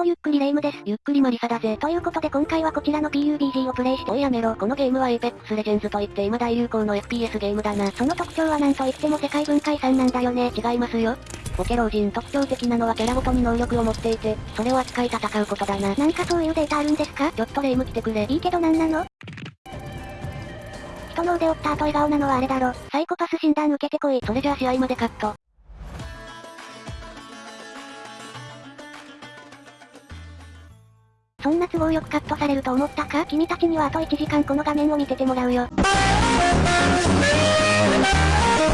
もゆっくりレ夢ムです。ゆっくりマリサだぜ。ということで今回はこちらの PUBG をプレイしておいやめろ。このゲームは Apex Legends といって今大流行の FPS ゲームだな。その特徴はなんといっても世界文化遺産なんだよね。違いますよ。ポケ老人特徴的なのはキャラごとに能力を持っていて、それを扱い戦うことだな。なんかそういうデータあるんですか？ちょっとレ夢ム来てくれ。いいけどなんなの？人の腕折った後笑顔なのはあれだろ。サイコパス診断受けてこい。それじゃあ試合までカット。そんな都合よくカットされると思ったか？君たちにはあと1時間この画面を見ててもらうよ。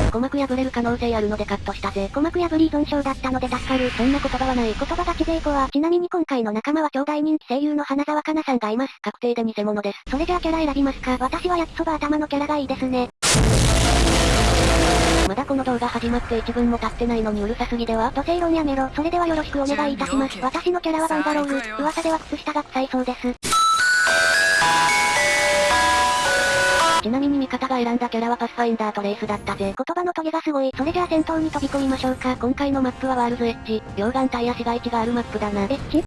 鼓膜破れる可能性あるのでカットしたぜ。鼓膜破り依存症だったので助かる。そんな言葉はない。言葉がちぜいこは、ちなみに今回の仲間は超大人気声優の花沢香菜さんがいます。確定で偽物です。それじゃあキャラ選びますか。私は焼きそば頭のキャラがいいですね。まだこの動画始まって1分も経ってないのにうるさすぎでは土星論やめろ。それではよろしくお願いいたします。私のキャラはバンガロール。噂では靴下が臭いそうです。ちなみに味方が選んだキャラはパスファインダーとレースだったぜ。言葉のトゲがすごい。それじゃあ戦闘に飛び込みましょうか。今回のマップはワールズエッジ、溶岩帯や市街地があるマップだな。エッジ？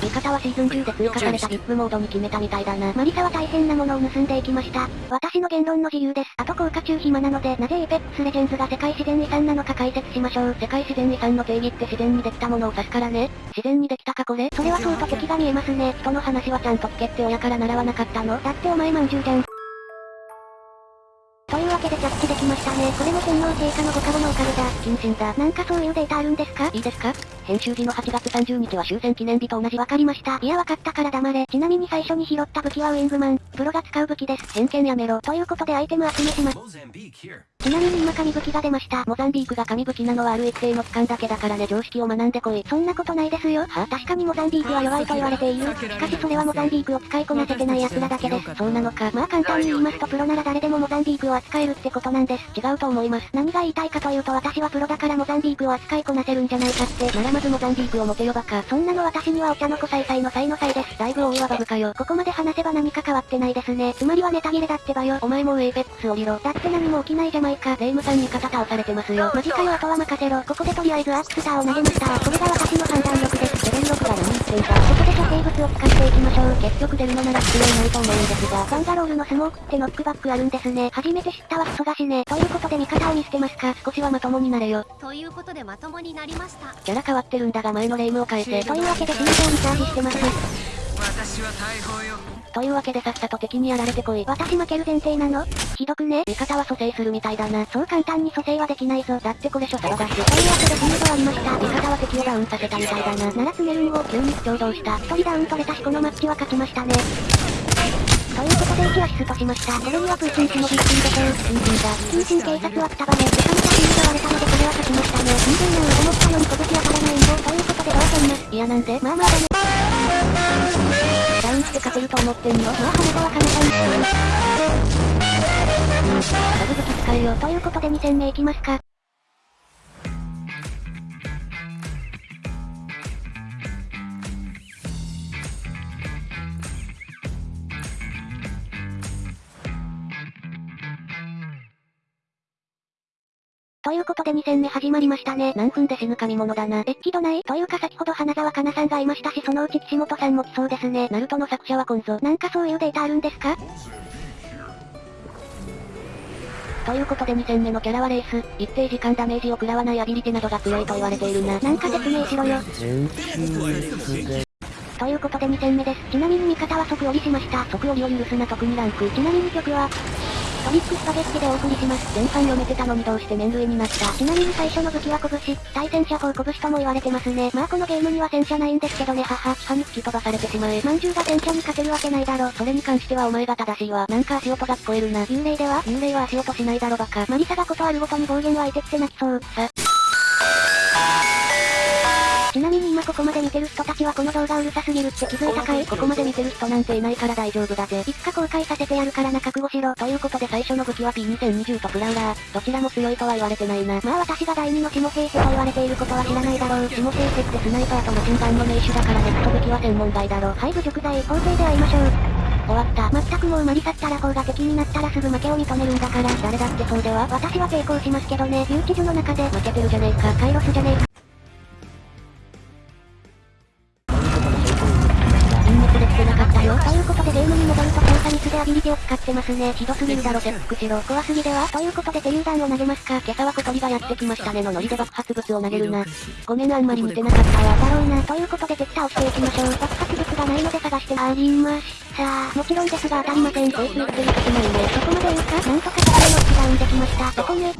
味方はシーズン中で追加された VIP モードに決めたみたいだな。マリサは大変なものを盗んでいきました。私の言論の自由です。あと効果中暇なので、なぜ Apex Legends が世界自然遺産なのか解説しましょう。世界自然遺産の定義って自然にできたものを指すからね。自然にできたかこれそれはそうと敵が見えますね。人の話はちゃんと聞けって親から習わなかったのだってお前まんじゅうじゃん。というわけで着地できましたね。これも天皇陛下のご加護のおかげだ。謹慎だ。なんかそういうデータあるんですか？いいですか？編集時の8月30日は終戦記念日と同じわかりました。いやわかったから黙れ。ちなみに最初に拾った武器はウィングマン。プロが使う武器です。偏見やめろ。ということでアイテム集めします。ちなみに今神武器が出ました。モザンビークが神武器なのはある一定の期間だけだからね常識を学んでこい。そんなことないですよ。は確かにモザンビークは弱いと言われている。しかしそれはモザンビークを使いこなせてない奴らだけです。そうなのか。まあ簡単に言いますとプロなら誰でもモザンビークを扱えるってことなんです。違うと思います。何が言いたいかというと私はプロだからモザンビークを扱いこなせるんじゃないかって。ならまずモザンビークを持てよバカ。そんなの私にはお茶の子さいさいの才の才です。だいぶ多いわバブかよ。ここまで話せば何か変わってないですね。つまりはネタ切れだってばよ。お前もうエイペックス降りろ。だって何も起きないじゃないか。レイムさん味方倒されてますよ。マジかよあとは任せろ。ここでとりあえずアークスターを投げました。これが私の判断力です。レベル6が何言ってんだ。ここで処刑物を使っていきましょう。結局出るのなら必要ないと思うんですが。バンガロールのスモークってノックバックあるんですね。初めて知ったわクソがしね。ということで味方を見捨てますか？少しはまともになれよ。ということでまともになりました。キャラ変わってるんだが前のレイムを変えて。というわけで心臓にチャージしてます。私は大砲よ。というわけでさっさと敵にやられてこい。私負ける前提なの？ひどくね？味方は蘇生するみたいだな。そう簡単に蘇生はできないぞ。だってこれ初騒がし。というわけでフィールドありました。味方は敵をダウンさせたみたいだな。ならツメルンを急に不調動した。一人ダウン取れたしこのマッチは勝ちましたね。ということで1アシストしました。これにはプーチン氏もびっくりでしょう。新人だ。新人警察はくたばね。めちゃめちゃフィールド割れたのでこれは勝ちましたね。新人な思ったように拳当たらないんだ。ということでどうせんな。いやなんでまあまあダメ。ダウンして勝てると思ってんのまあ羽子は簡単に。ダブ武器使えよ。ということで2戦目いきますか。ということで2戦目始まりましたね。何分で死ぬ神物だな。エッジ度ない？というか先ほど花沢香菜さんがいましたしそのうち岸本さんも来そうですね。ナルトの作者は今ぞ。なんかそういうデータあるんですか？ということで2戦目のキャラはレース、一定時間ダメージを食らわないアビリティなどが強いと言われているな。なんか説明しろよ。ということで2戦目です。ちなみに味方は即降りしました。即降りを許すな特にランク。ちなみに曲は、トリックスパゲッティでお送りします。前半読めてたのにどうして麺類になったちなみに最初の武器は拳、対戦車砲拳とも言われてますね。まあこのゲームには戦車ないんですけどね母。歯に吹き飛ばされてしまえ。まんじゅうが戦車に勝てるわけないだろ。それに関してはお前が正しいわ。なんか足音が聞こえるな。幽霊では幽霊は足音しないだろバカ。マリサがことあるごとに暴言湧いてきて泣きそう。さ。ちなみに今ここまで見てる人たちはこの動画うるさすぎるって気づいたかい？ここまで見てる人なんていないから大丈夫だぜ。いつか公開させてやるからな覚悟しろ。ということで最初の武器は P2020 とプラウラー。どちらも強いとは言われてないな。まあ私が第2の下平瀬と言われていることは知らないだろう。下平瀬ってスナイパーとマシンガンの名手だからネット武器は専門外だろ。はい侮辱罪、法廷で会いましょう。終わった。まったくもうマリサったら方が敵になったらすぐ負けを認めるんだから。誰だってそうでは私は抵抗しますけどね。留置所の中で。負けてるじゃねえか。カイロスじゃねえか。ね。ひどすぎるだろ、チェックしろ。怖すぎではということで手榴弾を投げますか。今朝は小鳥がやってきましたねのノリで爆発物を投げるな。ごめんあんまり見てなかったわ。だろうな。ということで敵倒していきましょう。爆発物がないので探してありました。もちろんですが当たりません。こいつ言ってる時ないね。そこまで言うかなんとか敵をノックダウンできました。どこね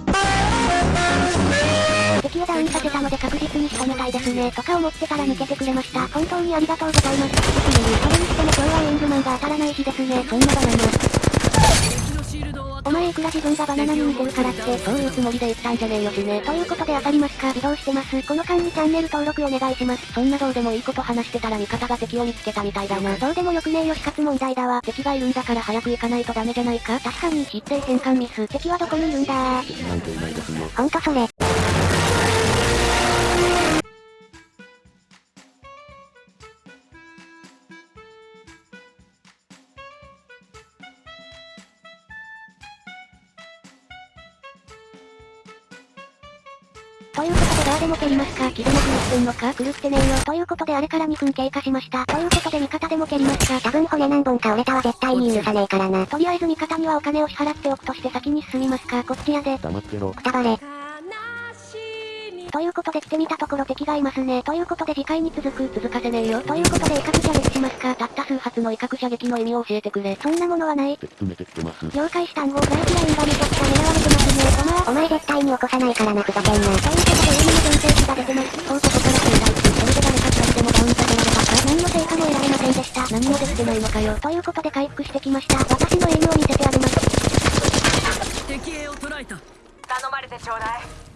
敵をダウンさせたので確実に仕留めたいですね。とか思ってたら抜けてくれました。本当にありがとうございます。それにしても今日はエングマンが当たらない日ですね。そんなバナナ。お前いくら自分がバナナに似てるからって、そういうつもりで言ったんじゃねえよしね。ということで当たりますか移動してます。この間にチャンネル登録お願いします。そんなどうでもいいこと話してたら味方が敵を見つけたみたいだな。どうでもよくねえよ死活問題だわ。敵がいるんだから早く行かないとダメじゃないか確かに必定変換ミス。敵はどこにいるんだなんていないですよ。ほんとそれ。ということでガーデも蹴りますか気でも狂ってんのか狂ってねえよ。ということであれから2分経過しました。ということで味方でも蹴りますか多分骨何本か折れたは絶対に許さねえからな。とりあえず味方にはお金を支払っておくとして先に進みますかこっちやで。黙ってろ。くたばれ。ということで来てみたところ敵がいますね。ということで次回に続く、続かせねえよ。ということで威嚇射撃しますかたった数発の威嚇射撃の意味を教えてくれ。そんなものはない。説明てきてます。了解したんごライフラインがめちゃくちゃ狙われてますね。お前、お前絶対に起こさないからな、ふざけんな。ということで上にも全盛値が出てます。そうここから正解。それで誰か一人でもダウンさせられたか何の成果も得られませんでした。何もできてないのかよ。ということで回復してきました。私のエイムを見せてあげます。敵兵を捕らえた頼まれてちょうだい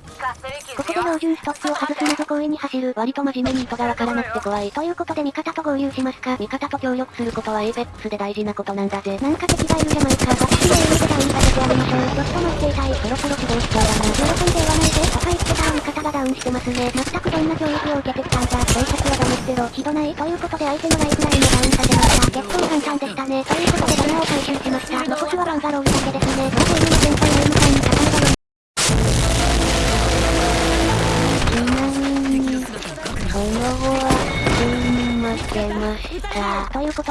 ここで標準ストップを外すなど故意に走る。割と真面目に意図がわからなくて怖い。ということで味方と合流しますか味方と協力することはエイペックスで大事なことなんだぜ。なんか敵がいるじゃないか。私のエイムでダウンさせてあげましょう。ちょっと待っていたい。そろそろ起動しそうだな。喜んで言わないで。とか言ってたら味方がダウンしてますね。全くどんな教育を受けてきたんだ。警察はダメってろ。ひどないということで相手のライフラインもダウンさせました。結構簡単でしたね。ということでバナーを回収しました。残すはバンガロー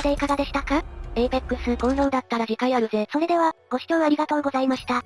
した。ということでいかがでしたか ?APEX 好評だったら次回あるぜ。それでは、ご視聴ありがとうございました。